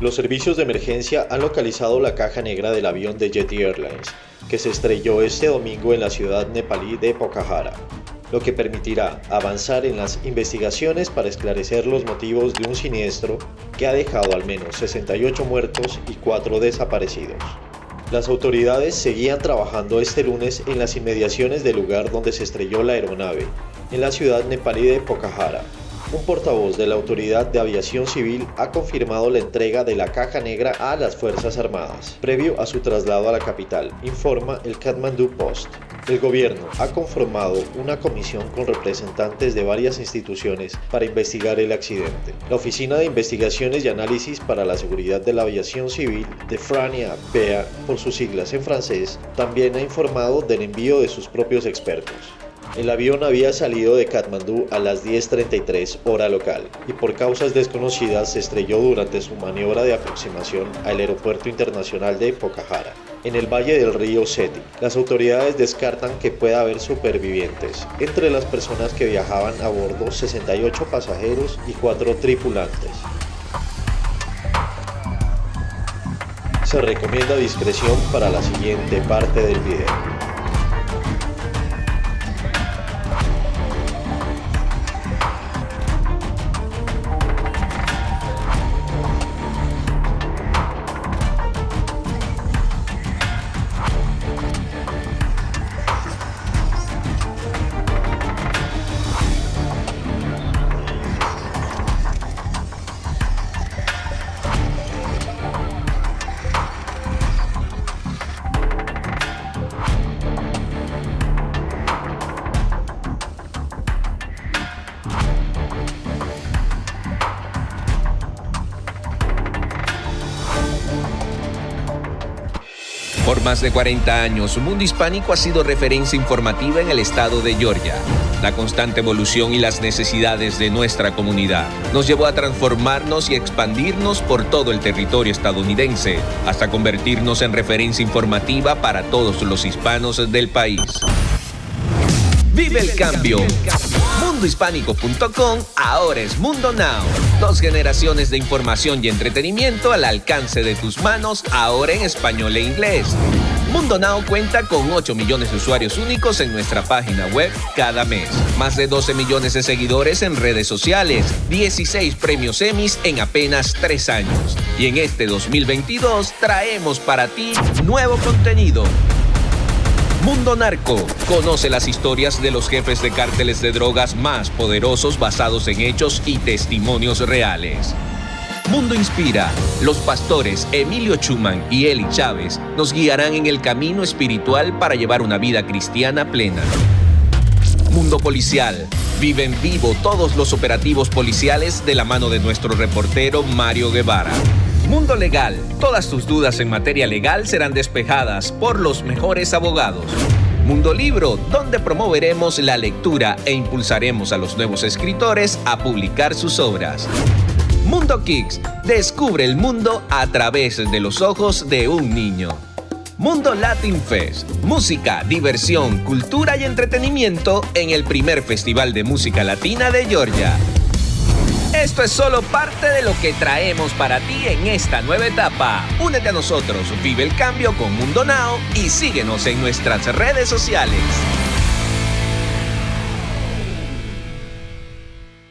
Los servicios de emergencia han localizado la caja negra del avión de Jet Airlines, que se estrelló este domingo en la ciudad nepalí de Pokhara, lo que permitirá avanzar en las investigaciones para esclarecer los motivos de un siniestro que ha dejado al menos 68 muertos y 4 desaparecidos. Las autoridades seguían trabajando este lunes en las inmediaciones del lugar donde se estrelló la aeronave, en la ciudad nepalí de Pokhara, un portavoz de la Autoridad de Aviación Civil ha confirmado la entrega de la caja negra a las Fuerzas Armadas, previo a su traslado a la capital, informa el Kathmandu Post. El gobierno ha conformado una comisión con representantes de varias instituciones para investigar el accidente. La Oficina de Investigaciones y Análisis para la Seguridad de la Aviación Civil de Frania PEA, por sus siglas en francés, también ha informado del envío de sus propios expertos. El avión había salido de Katmandú a las 10.33 hora local y por causas desconocidas se estrelló durante su maniobra de aproximación al aeropuerto internacional de Pokhara, en el valle del río Seti. Las autoridades descartan que pueda haber supervivientes. Entre las personas que viajaban a bordo 68 pasajeros y 4 tripulantes. Se recomienda discreción para la siguiente parte del video. Por más de 40 años, Mundo Hispánico ha sido referencia informativa en el estado de Georgia. La constante evolución y las necesidades de nuestra comunidad nos llevó a transformarnos y expandirnos por todo el territorio estadounidense, hasta convertirnos en referencia informativa para todos los hispanos del país. ¡Vive el cambio! mundohispánico.com ahora es Mundo Now. Dos generaciones de información y entretenimiento al alcance de tus manos, ahora en español e inglés. Mundo Now cuenta con 8 millones de usuarios únicos en nuestra página web cada mes. Más de 12 millones de seguidores en redes sociales. 16 premios Emmys en apenas 3 años. Y en este 2022 traemos para ti nuevo contenido Mundo Narco. Conoce las historias de los jefes de cárteles de drogas más poderosos basados en hechos y testimonios reales. Mundo Inspira. Los pastores Emilio Chuman y Eli Chávez nos guiarán en el camino espiritual para llevar una vida cristiana plena. Mundo Policial. Vive en vivo todos los operativos policiales de la mano de nuestro reportero Mario Guevara. Mundo Legal. Todas tus dudas en materia legal serán despejadas por los mejores abogados. Mundo Libro, donde promoveremos la lectura e impulsaremos a los nuevos escritores a publicar sus obras. Mundo Kicks, descubre el mundo a través de los ojos de un niño. Mundo Latin Fest, música, diversión, cultura y entretenimiento en el primer Festival de Música Latina de Georgia. Esto es solo parte de lo que traemos para ti en esta nueva etapa. Únete a nosotros, vive el cambio con Mundo Now y síguenos en nuestras redes sociales.